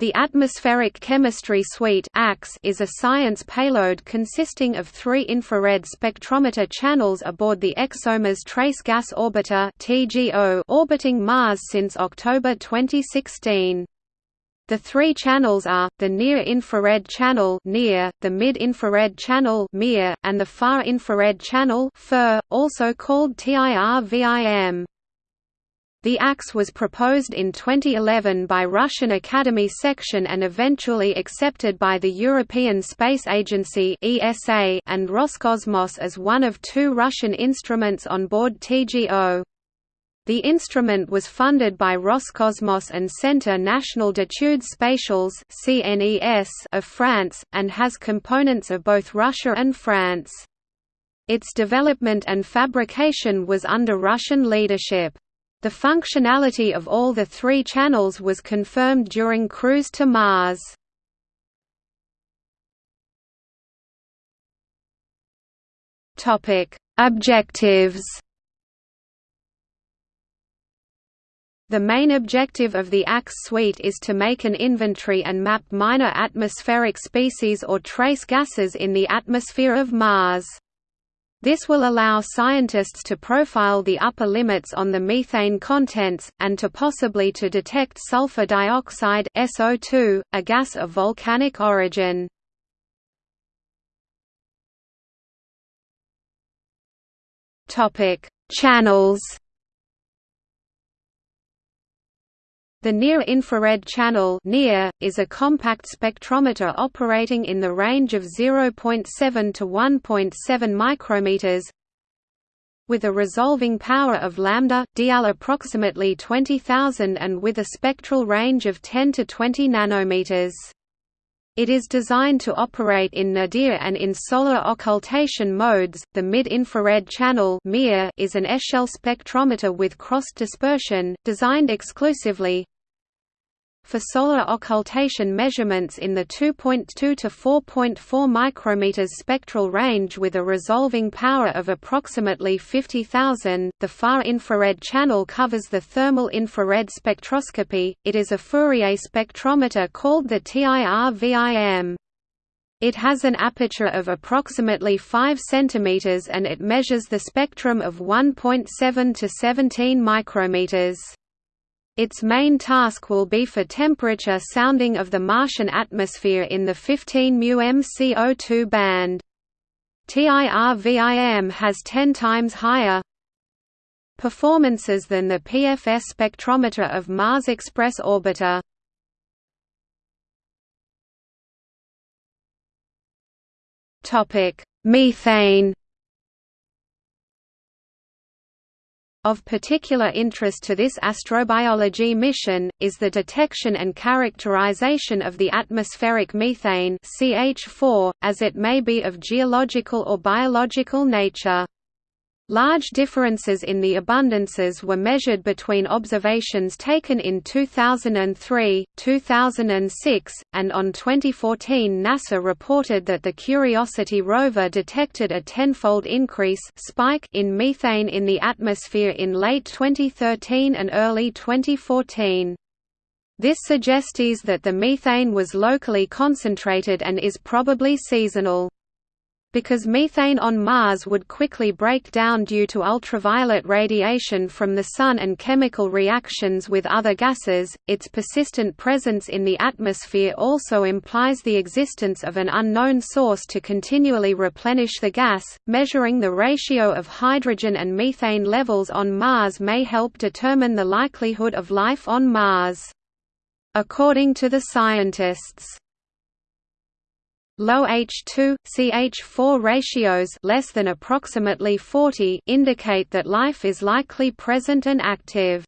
The Atmospheric Chemistry Suite is a science payload consisting of three infrared spectrometer channels aboard the ExoMars Trace Gas Orbiter orbiting Mars since October 2016. The three channels are, the Near-Infrared Channel the Mid-Infrared Channel and the Far-Infrared Channel also called TIR-VIM. The ACS was proposed in 2011 by Russian Academy section and eventually accepted by the European Space Agency (ESA) and Roscosmos as one of two Russian instruments on board TGO. The instrument was funded by Roscosmos and Centre National d'études spatiales of France, and has components of both Russia and France. Its development and fabrication was under Russian leadership. The functionality of all the three channels was confirmed during cruise to Mars. Objectives The main objective of the ACS suite is to make an inventory and map minor atmospheric species or trace gases in the atmosphere of Mars. This will allow scientists to profile the upper limits on the methane contents, and to possibly to detect sulfur dioxide SO2, a gas of volcanic origin. Channels The Near-Infrared Channel is a compact spectrometer operating in the range of 0.7 to 1.7 micrometers with a resolving power of lambda dl approximately 20000 and with a spectral range of 10 to 20 nanometers. It is designed to operate in nadir and in solar occultation modes. The mid-infrared channel is an echelle spectrometer with cross dispersion, designed exclusively for solar occultation measurements in the 2.2 to 4.4 micrometers spectral range with a resolving power of approximately 50,000. The far infrared channel covers the thermal infrared spectroscopy. It is a Fourier spectrometer called the TIR-VIM. It has an aperture of approximately 5 cm and it measures the spectrum of 1.7 to 17 micrometers. Its main task will be for temperature sounding of the Martian atmosphere in the 15 μm CO2 band. TIR-VIM has 10 times higher performances than the PFS spectrometer of Mars Express orbiter. Methane Of particular interest to this astrobiology mission, is the detection and characterization of the atmospheric methane CH4, as it may be of geological or biological nature. Large differences in the abundances were measured between observations taken in 2003, 2006, and on 2014 NASA reported that the Curiosity rover detected a tenfold increase spike in methane in the atmosphere in late 2013 and early 2014. This suggests that the methane was locally concentrated and is probably seasonal. Because methane on Mars would quickly break down due to ultraviolet radiation from the Sun and chemical reactions with other gases, its persistent presence in the atmosphere also implies the existence of an unknown source to continually replenish the gas. Measuring the ratio of hydrogen and methane levels on Mars may help determine the likelihood of life on Mars. According to the scientists, Low H2 CH4 ratios less than approximately 40 indicate that life is likely present and active.